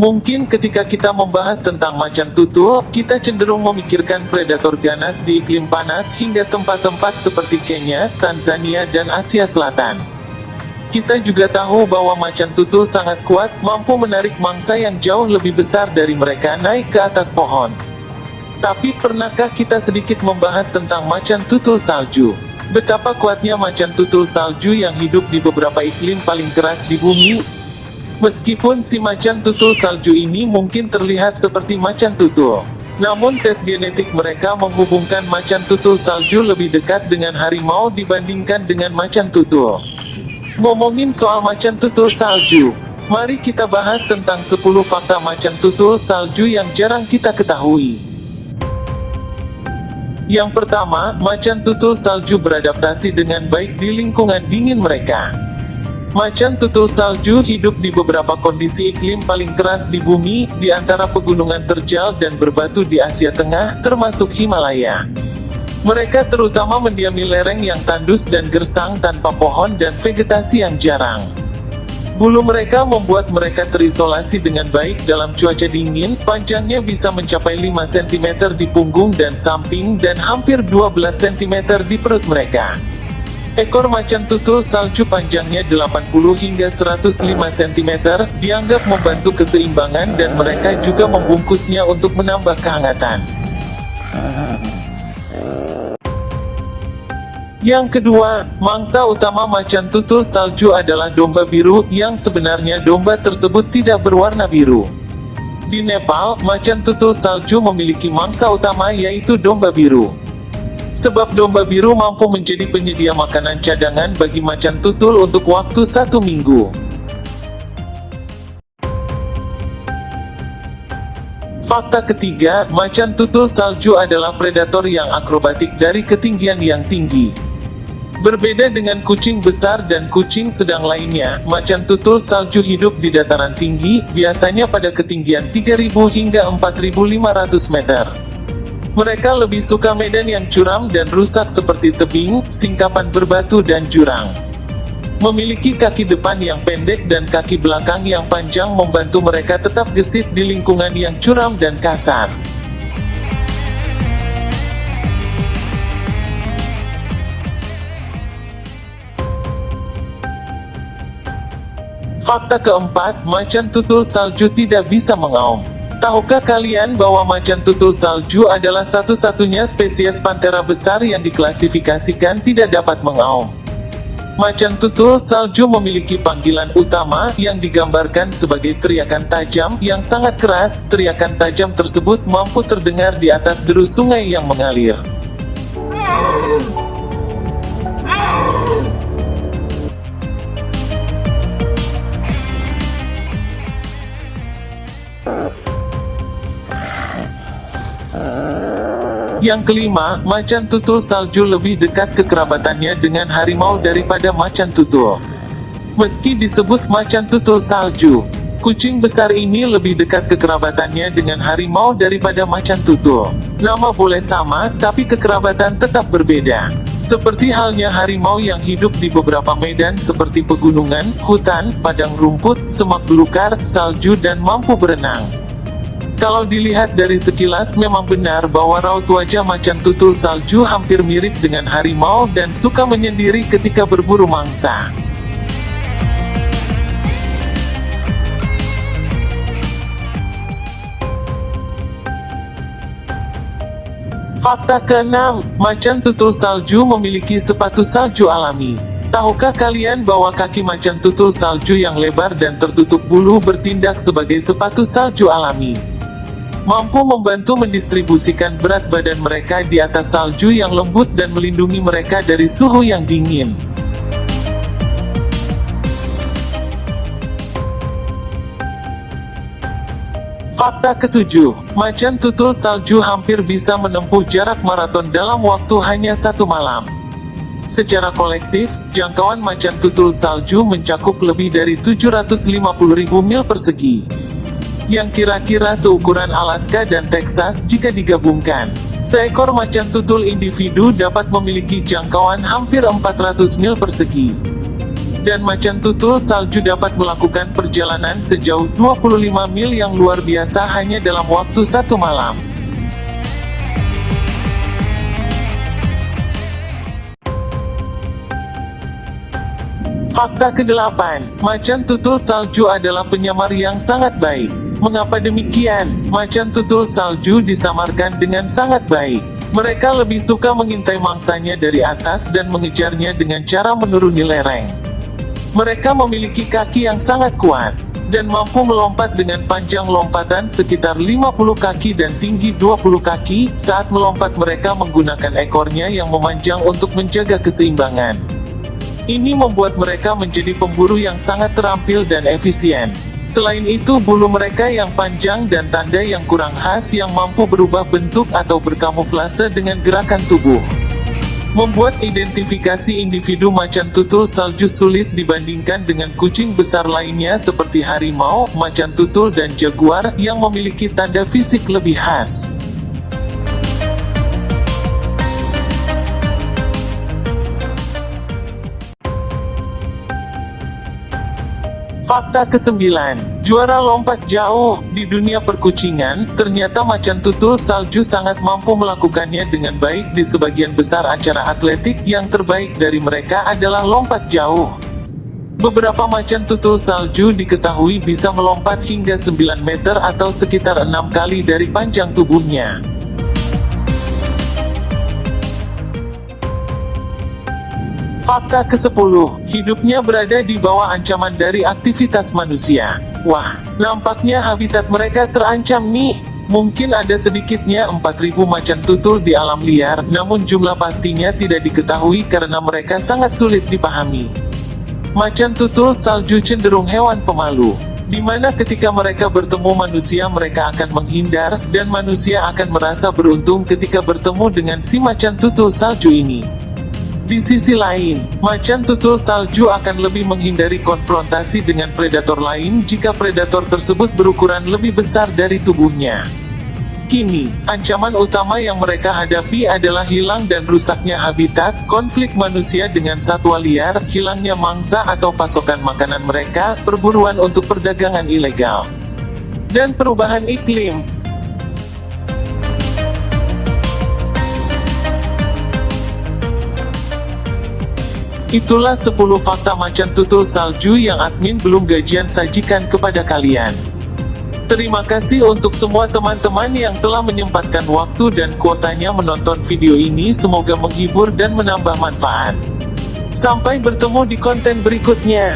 Mungkin ketika kita membahas tentang macan tutul, kita cenderung memikirkan predator ganas di iklim panas hingga tempat-tempat seperti Kenya, Tanzania dan Asia Selatan. Kita juga tahu bahwa macan tutul sangat kuat, mampu menarik mangsa yang jauh lebih besar dari mereka naik ke atas pohon. Tapi pernahkah kita sedikit membahas tentang macan tutul salju? Betapa kuatnya macan tutul salju yang hidup di beberapa iklim paling keras di bumi, Meskipun si macan tutul salju ini mungkin terlihat seperti macan tutul. Namun tes genetik mereka menghubungkan macan tutul salju lebih dekat dengan harimau dibandingkan dengan macan tutul. Ngomongin soal macan tutul salju, mari kita bahas tentang 10 fakta macan tutul salju yang jarang kita ketahui. Yang pertama, macan tutul salju beradaptasi dengan baik di lingkungan dingin mereka. Macan tutul salju hidup di beberapa kondisi iklim paling keras di bumi, di antara pegunungan terjal dan berbatu di Asia Tengah, termasuk Himalaya. Mereka terutama mendiami lereng yang tandus dan gersang tanpa pohon dan vegetasi yang jarang. Bulu mereka membuat mereka terisolasi dengan baik dalam cuaca dingin, panjangnya bisa mencapai 5 cm di punggung dan samping dan hampir 12 cm di perut mereka. Ekor macan tutul salju panjangnya 80 hingga 105 cm, dianggap membantu keseimbangan dan mereka juga membungkusnya untuk menambah kehangatan. Yang kedua, mangsa utama macan tutul salju adalah domba biru, yang sebenarnya domba tersebut tidak berwarna biru. Di Nepal, macan tutul salju memiliki mangsa utama yaitu domba biru. Sebab domba biru mampu menjadi penyedia makanan cadangan bagi macan tutul untuk waktu satu minggu. Fakta ketiga, macan tutul salju adalah predator yang akrobatik dari ketinggian yang tinggi. Berbeda dengan kucing besar dan kucing sedang lainnya, macan tutul salju hidup di dataran tinggi, biasanya pada ketinggian 3000 hingga 4500 meter. Mereka lebih suka medan yang curam dan rusak seperti tebing, singkapan berbatu dan jurang. Memiliki kaki depan yang pendek dan kaki belakang yang panjang membantu mereka tetap gesit di lingkungan yang curam dan kasar. Fakta keempat, macan tutul salju tidak bisa mengaum. Tahukah kalian bahwa macan tutul salju adalah satu-satunya spesies pantera besar yang diklasifikasikan tidak dapat mengaum? Macan tutul salju memiliki panggilan utama yang digambarkan sebagai teriakan tajam yang sangat keras. Teriakan tajam tersebut mampu terdengar di atas derus sungai yang mengalir. Yang kelima, macan tutul salju lebih dekat kekerabatannya dengan harimau daripada macan tutul. Meski disebut macan tutul salju, kucing besar ini lebih dekat kekerabatannya dengan harimau daripada macan tutul. Nama boleh sama, tapi kekerabatan tetap berbeda. Seperti halnya harimau yang hidup di beberapa medan seperti pegunungan, hutan, padang rumput, semak belukar, salju dan mampu berenang. Kalau dilihat dari sekilas memang benar bahwa raut wajah macan tutul salju hampir mirip dengan harimau dan suka menyendiri ketika berburu mangsa. Fakta keenam, macan tutul salju memiliki sepatu salju alami. Tahukah kalian bahwa kaki macan tutul salju yang lebar dan tertutup bulu bertindak sebagai sepatu salju alami? Mampu membantu mendistribusikan berat badan mereka di atas salju yang lembut dan melindungi mereka dari suhu yang dingin. Fakta ketujuh, macan tutul salju hampir bisa menempuh jarak maraton dalam waktu hanya satu malam. Secara kolektif, jangkauan macan tutul salju mencakup lebih dari 750.000 mil persegi yang kira-kira seukuran Alaska dan Texas jika digabungkan. Seekor macan tutul individu dapat memiliki jangkauan hampir 400 mil persegi. Dan macan tutul salju dapat melakukan perjalanan sejauh 25 mil yang luar biasa hanya dalam waktu satu malam. Fakta ke-8, macan tutul salju adalah penyamar yang sangat baik. Mengapa demikian? Macan tutul salju disamarkan dengan sangat baik. Mereka lebih suka mengintai mangsanya dari atas dan mengejarnya dengan cara menuruni lereng. Mereka memiliki kaki yang sangat kuat, dan mampu melompat dengan panjang lompatan sekitar 50 kaki dan tinggi 20 kaki, saat melompat mereka menggunakan ekornya yang memanjang untuk menjaga keseimbangan. Ini membuat mereka menjadi pemburu yang sangat terampil dan efisien. Selain itu bulu mereka yang panjang dan tanda yang kurang khas yang mampu berubah bentuk atau berkamuflase dengan gerakan tubuh. Membuat identifikasi individu macan tutul salju sulit dibandingkan dengan kucing besar lainnya seperti harimau, macan tutul dan jaguar yang memiliki tanda fisik lebih khas. Fakta ke-9, juara lompat jauh di dunia perkucingan, ternyata macan tutul salju sangat mampu melakukannya dengan baik di sebagian besar acara atletik yang terbaik dari mereka adalah lompat jauh. Beberapa macan tutul salju diketahui bisa melompat hingga 9 meter atau sekitar 6 kali dari panjang tubuhnya. Fakta ke-10, hidupnya berada di bawah ancaman dari aktivitas manusia. Wah, nampaknya habitat mereka terancam nih. Mungkin ada sedikitnya 4000 macan tutul di alam liar, namun jumlah pastinya tidak diketahui karena mereka sangat sulit dipahami. Macan tutul salju cenderung hewan pemalu, di mana ketika mereka bertemu manusia mereka akan menghindar, dan manusia akan merasa beruntung ketika bertemu dengan si macan tutul salju ini. Di sisi lain, macan tutul salju akan lebih menghindari konfrontasi dengan predator lain jika predator tersebut berukuran lebih besar dari tubuhnya. Kini, ancaman utama yang mereka hadapi adalah hilang dan rusaknya habitat, konflik manusia dengan satwa liar, hilangnya mangsa atau pasokan makanan mereka, perburuan untuk perdagangan ilegal, dan perubahan iklim. Itulah 10 fakta macan tutul salju yang admin belum gajian sajikan kepada kalian. Terima kasih untuk semua teman-teman yang telah menyempatkan waktu dan kuotanya menonton video ini semoga menghibur dan menambah manfaat. Sampai bertemu di konten berikutnya.